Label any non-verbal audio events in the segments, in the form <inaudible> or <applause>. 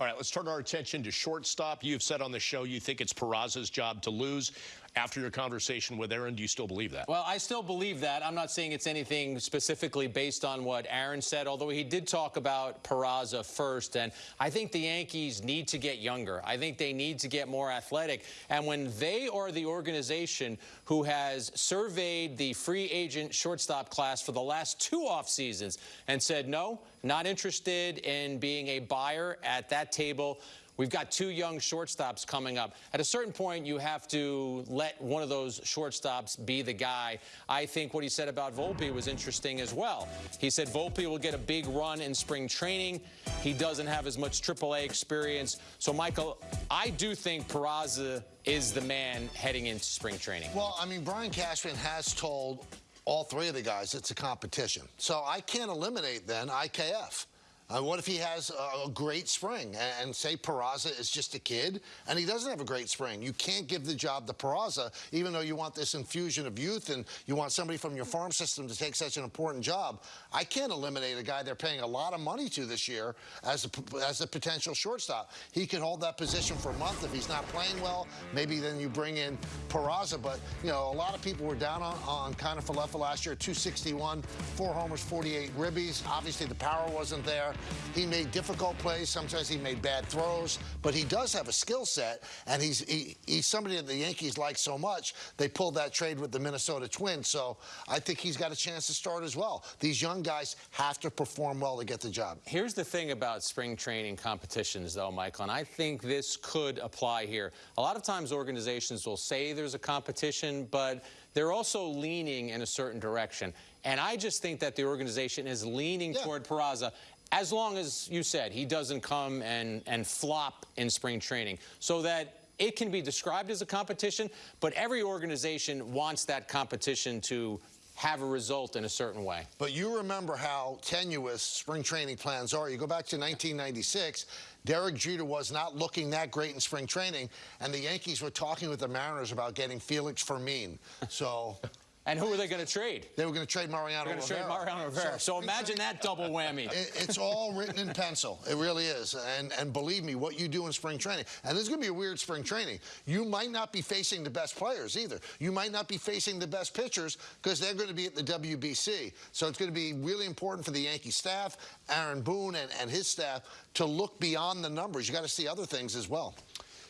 All right, let's turn our attention to shortstop. You've said on the show you think it's Peraza's job to lose. After your conversation with Aaron, do you still believe that? Well, I still believe that. I'm not saying it's anything specifically based on what Aaron said, although he did talk about Peraza first. And I think the Yankees need to get younger. I think they need to get more athletic. And when they are the organization who has surveyed the free agent shortstop class for the last two off seasons and said, no, not interested in being a buyer at that table, We've got two young shortstops coming up. At a certain point, you have to let one of those shortstops be the guy. I think what he said about Volpe was interesting as well. He said Volpe will get a big run in spring training. He doesn't have as much AAA experience. So, Michael, I do think Peraza is the man heading into spring training. Well, I mean, Brian Cashman has told all three of the guys it's a competition. So I can't eliminate then IKF. Uh, what if he has a, a great spring and, and, say Peraza is just a kid and he doesn't have a great spring? You can't give the job to Peraza, even though you want this infusion of youth and you want somebody from your farm system to take such an important job. I can't eliminate a guy they're paying a lot of money to this year as a, as a potential shortstop. He could hold that position for a month if he's not playing well. Maybe then you bring in Peraza. But, you know, a lot of people were down on, on Kiner-Falefa last year, 261, four homers, 48 ribbies. Obviously, the power wasn't there. He made difficult plays. Sometimes he made bad throws, but he does have a skill set, and he's he, he's somebody that the Yankees like so much. They pulled that trade with the Minnesota Twins, so I think he's got a chance to start as well. These young guys have to perform well to get the job. Here's the thing about spring training competitions, though, Michael, and I think this could apply here. A lot of times organizations will say there's a competition, but they're also leaning in a certain direction. And I just think that the organization is leaning yeah. toward Peraza as long as you said he doesn't come and, and flop in spring training so that it can be described as a competition, but every organization wants that competition to have a result in a certain way. But you remember how tenuous spring training plans are. You go back to 1996, Derek Jeter was not looking that great in spring training, and the Yankees were talking with the Mariners about getting Felix Fermin. So and who are they going to trade? They were going to trade Mariano They're going to trade Mariano Rivera. So, so imagine that double whammy. <laughs> It, it's all written in pencil. It really is. And and believe me, what you do in spring training, and this is going to be a weird spring training, you might not be facing the best players either. You might not be facing the best pitchers because they're going to be at the WBC. So it's going to be really important for the Yankee staff, Aaron Boone and, and his staff, to look beyond the numbers. You got to see other things as well.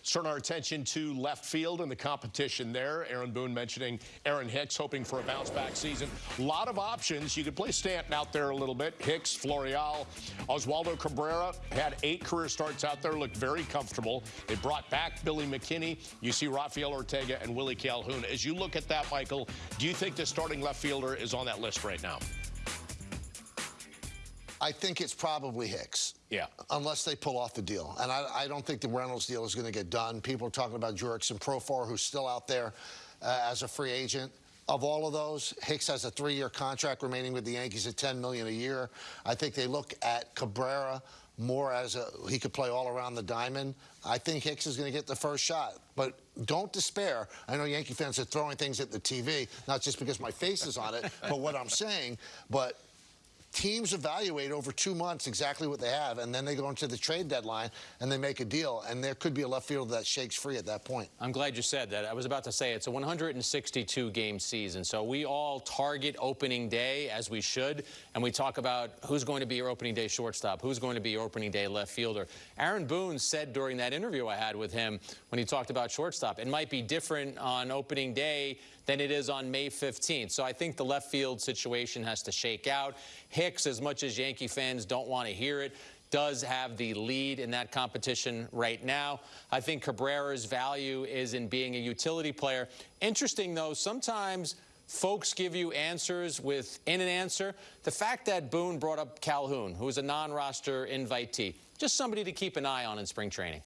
Let's turn our attention to left field and the competition there. Aaron Boone mentioning Aaron Hicks hoping for a bounce-back season. A lot of options. You could play Stanton out there a little bit. Hicks, Florial, Oswaldo Cabrera had eight career starts out there, looked very comfortable. They brought back Billy McKinney. You see Rafael Ortega and Willie Calhoun. As you look at that, Michael, do you think the starting left fielder is on that list right now? I think it's probably Hicks. Yeah. Unless they pull off the deal. And I, I don't think the Reynolds deal is going to get done. People are talking about Jurickson Profar, who's still out there uh, as a free agent. Of all of those, Hicks has a three-year contract remaining with the Yankees at 10 million a year. I think they look at Cabrera more as a he could play all around the diamond. I think Hicks is going to get the first shot, but don't despair. I know Yankee fans are throwing things at the TV, not just because my face is on it, but what I'm saying. But teams evaluate over two months exactly what they have, and then they go into the trade deadline and they make a deal. And there could be a left fielder that shakes free at that point. I'm glad you said that. I was about to say it's a 162 game season, so we all target opening day as we should, and we talk about who's going to be your opening day shortstop, who's going to be your opening day left fielder. Aaron Boone said during that interview I had with him when he talked about shortstop, it might be different on opening day than it is on May 15th. So I think the left field situation has to shake out. Hicks, as much as Yankee fans don't want to hear it, does have the lead in that competition right now. I think Cabrera's value is in being a utility player. Interesting, though, sometimes folks give you answers within an answer. The fact that Boone brought up Calhoun, who is a non-roster invitee, just somebody to keep an eye on in spring training.